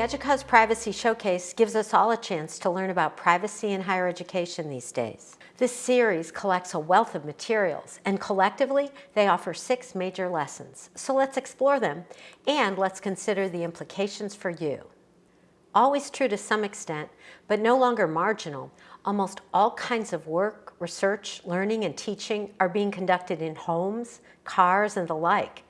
EDUCAUSE Privacy Showcase gives us all a chance to learn about privacy in higher education these days. This series collects a wealth of materials and collectively they offer six major lessons. So let's explore them and let's consider the implications for you. Always true to some extent, but no longer marginal, almost all kinds of work, research, learning, and teaching are being conducted in homes, cars, and the like.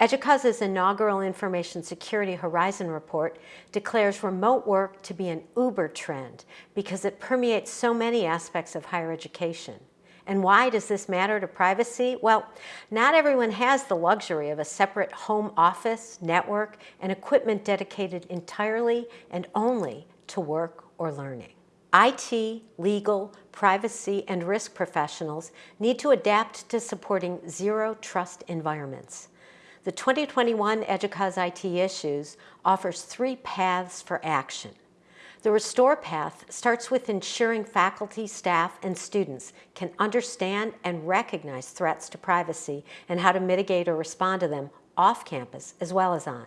EDUCAUSE's inaugural Information Security Horizon Report declares remote work to be an uber trend because it permeates so many aspects of higher education. And why does this matter to privacy? Well, not everyone has the luxury of a separate home office, network, and equipment dedicated entirely and only to work or learning. IT, legal, privacy, and risk professionals need to adapt to supporting zero trust environments. The 2021 EDUCAUSE IT Issues offers three paths for action. The Restore path starts with ensuring faculty, staff, and students can understand and recognize threats to privacy and how to mitigate or respond to them off campus as well as on.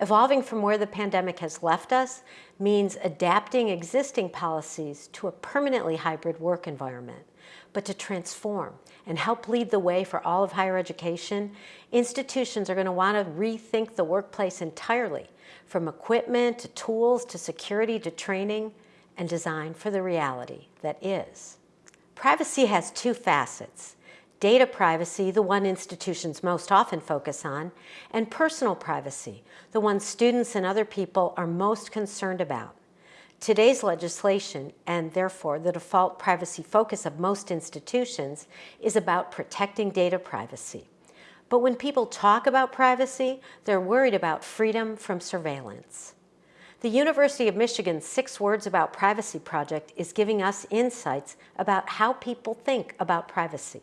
Evolving from where the pandemic has left us means adapting existing policies to a permanently hybrid work environment. But to transform and help lead the way for all of higher education, institutions are going to want to rethink the workplace entirely, from equipment to tools to security to training and design for the reality that is. Privacy has two facets. Data privacy, the one institutions most often focus on, and personal privacy, the one students and other people are most concerned about. Today's legislation, and therefore the default privacy focus of most institutions, is about protecting data privacy. But when people talk about privacy, they're worried about freedom from surveillance. The University of Michigan's Six Words About Privacy project is giving us insights about how people think about privacy.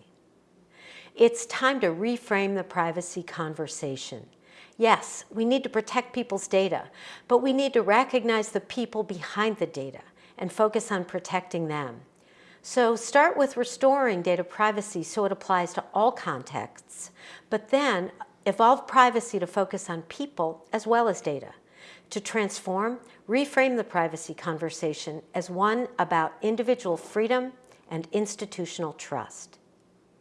It's time to reframe the privacy conversation. Yes, we need to protect people's data, but we need to recognize the people behind the data and focus on protecting them. So start with restoring data privacy so it applies to all contexts, but then evolve privacy to focus on people as well as data. To transform, reframe the privacy conversation as one about individual freedom and institutional trust.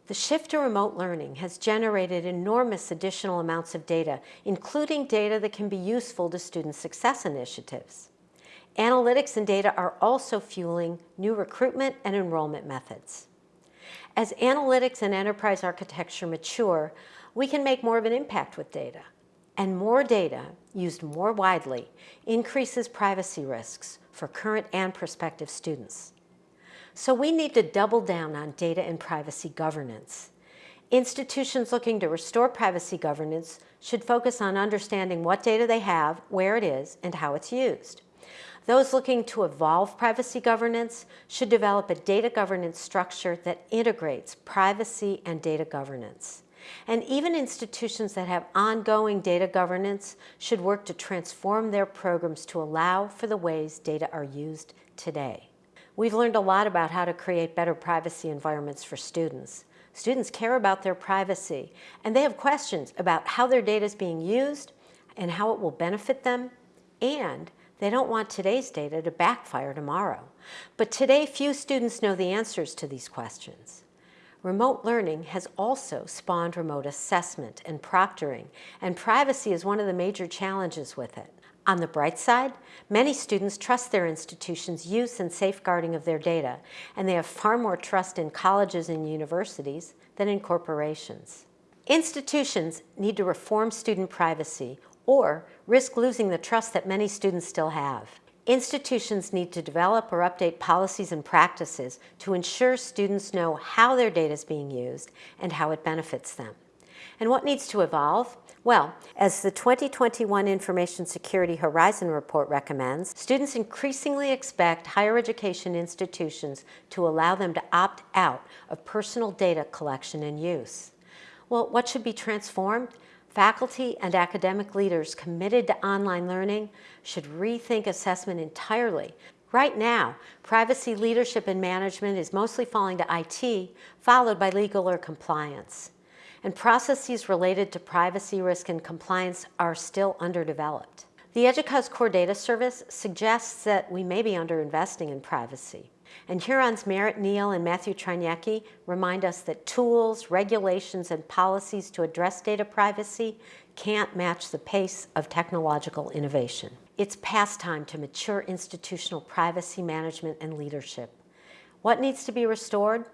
The shift to remote learning has generated enormous additional amounts of data, including data that can be useful to student success initiatives. Analytics and data are also fueling new recruitment and enrollment methods. As analytics and enterprise architecture mature, we can make more of an impact with data. And more data, used more widely, increases privacy risks for current and prospective students. So we need to double down on data and privacy governance. Institutions looking to restore privacy governance should focus on understanding what data they have, where it is, and how it's used. Those looking to evolve privacy governance should develop a data governance structure that integrates privacy and data governance. And even institutions that have ongoing data governance should work to transform their programs to allow for the ways data are used today. We've learned a lot about how to create better privacy environments for students. Students care about their privacy and they have questions about how their data is being used and how it will benefit them and they don't want today's data to backfire tomorrow. But today few students know the answers to these questions. Remote learning has also spawned remote assessment and proctoring, and privacy is one of the major challenges with it. On the bright side, many students trust their institution's use and safeguarding of their data, and they have far more trust in colleges and universities than in corporations. Institutions need to reform student privacy or risk losing the trust that many students still have. Institutions need to develop or update policies and practices to ensure students know how their data is being used and how it benefits them. And what needs to evolve? Well, as the 2021 Information Security Horizon Report recommends, students increasingly expect higher education institutions to allow them to opt out of personal data collection and use. Well, what should be transformed? Faculty and academic leaders committed to online learning should rethink assessment entirely. Right now, privacy leadership and management is mostly falling to IT, followed by legal or compliance and processes related to privacy risk and compliance are still underdeveloped. The EDUCAUSE Core Data Service suggests that we may be underinvesting in privacy. And Huron's Merritt Neal and Matthew Trajnecki remind us that tools, regulations, and policies to address data privacy can't match the pace of technological innovation. It's past time to mature institutional privacy management and leadership. What needs to be restored?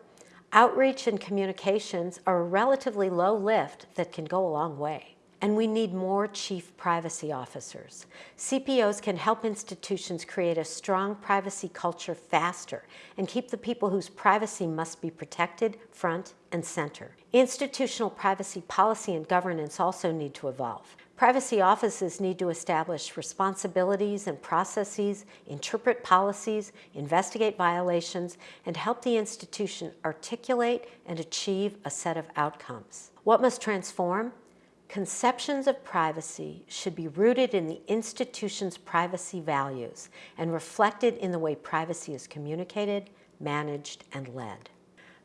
Outreach and communications are a relatively low lift that can go a long way. And we need more chief privacy officers. CPOs can help institutions create a strong privacy culture faster and keep the people whose privacy must be protected front and center. Institutional privacy policy and governance also need to evolve. Privacy offices need to establish responsibilities and processes, interpret policies, investigate violations, and help the institution articulate and achieve a set of outcomes. What must transform? Conceptions of privacy should be rooted in the institution's privacy values and reflected in the way privacy is communicated, managed, and led.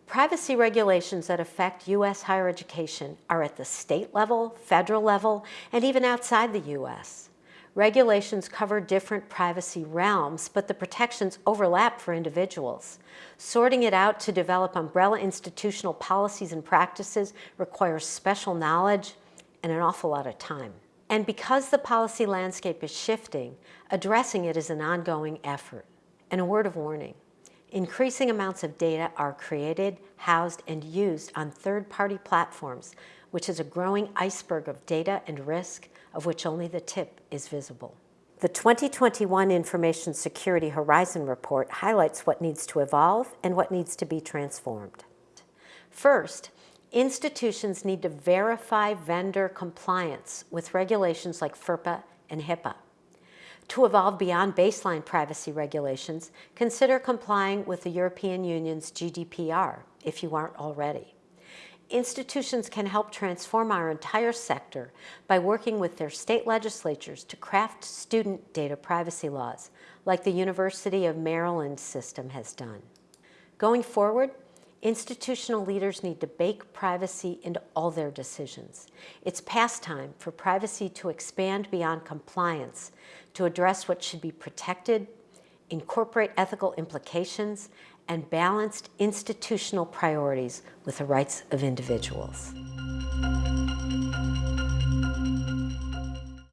Privacy regulations that affect U.S. higher education are at the state level, federal level, and even outside the U.S. Regulations cover different privacy realms, but the protections overlap for individuals. Sorting it out to develop umbrella institutional policies and practices requires special knowledge, and an awful lot of time. And because the policy landscape is shifting, addressing it is an ongoing effort. And a word of warning, increasing amounts of data are created, housed, and used on third-party platforms, which is a growing iceberg of data and risk of which only the tip is visible. The 2021 Information Security Horizon Report highlights what needs to evolve and what needs to be transformed. First, institutions need to verify vendor compliance with regulations like FERPA and HIPAA. To evolve beyond baseline privacy regulations, consider complying with the European Union's GDPR if you aren't already. Institutions can help transform our entire sector by working with their state legislatures to craft student data privacy laws, like the University of Maryland system has done. Going forward, Institutional leaders need to bake privacy into all their decisions. It's past time for privacy to expand beyond compliance to address what should be protected, incorporate ethical implications, and balanced institutional priorities with the rights of individuals.